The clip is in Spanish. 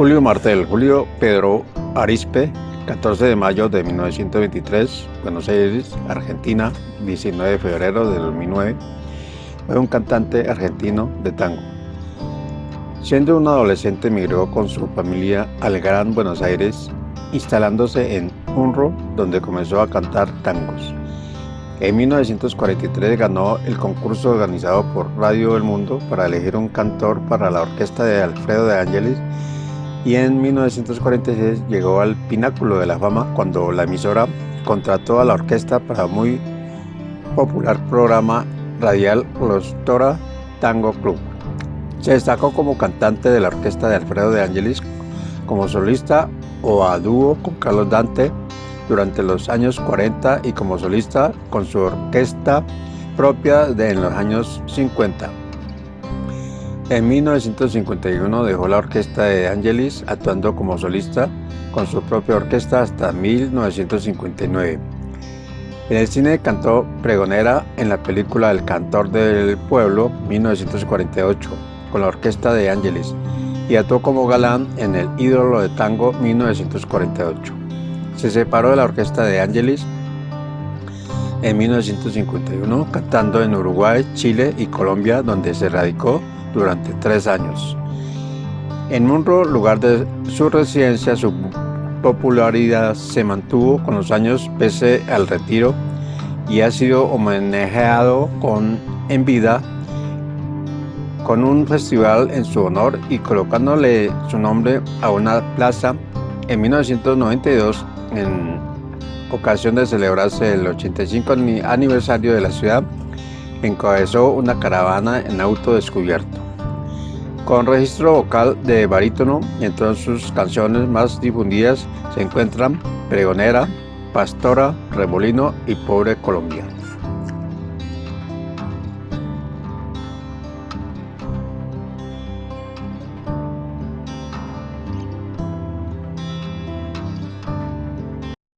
Julio Martel, Julio Pedro Arispe, 14 de mayo de 1923, Buenos Aires, Argentina, 19 de febrero de 2009, fue un cantante argentino de tango. Siendo un adolescente emigró con su familia al Gran Buenos Aires, instalándose en Unro, donde comenzó a cantar tangos. En 1943 ganó el concurso organizado por Radio El Mundo para elegir un cantor para la orquesta de Alfredo de Ángeles y en 1946 llegó al pináculo de la fama cuando la emisora contrató a la orquesta para muy popular programa radial Los Tora Tango Club. Se destacó como cantante de la orquesta de Alfredo de Angelis, como solista o a dúo con Carlos Dante durante los años 40 y como solista con su orquesta propia de en los años 50. En 1951 dejó la orquesta de Angelis actuando como solista con su propia orquesta hasta 1959. En el cine cantó pregonera en la película El cantor del pueblo 1948 con la orquesta de Angelis y actuó como galán en El ídolo de tango 1948. Se separó de la orquesta de Angelis en 1951 cantando en Uruguay, Chile y Colombia donde se radicó durante tres años. En Munro, lugar de su residencia, su popularidad se mantuvo con los años pese al retiro y ha sido homenajeado con, en vida con un festival en su honor y colocándole su nombre a una plaza en 1992 en ocasión de celebrarse el 85 aniversario de la ciudad encabezó una caravana en auto descubierto. Con registro vocal de barítono, entre sus canciones más difundidas se encuentran Pregonera, Pastora, Remolino y Pobre Colombia.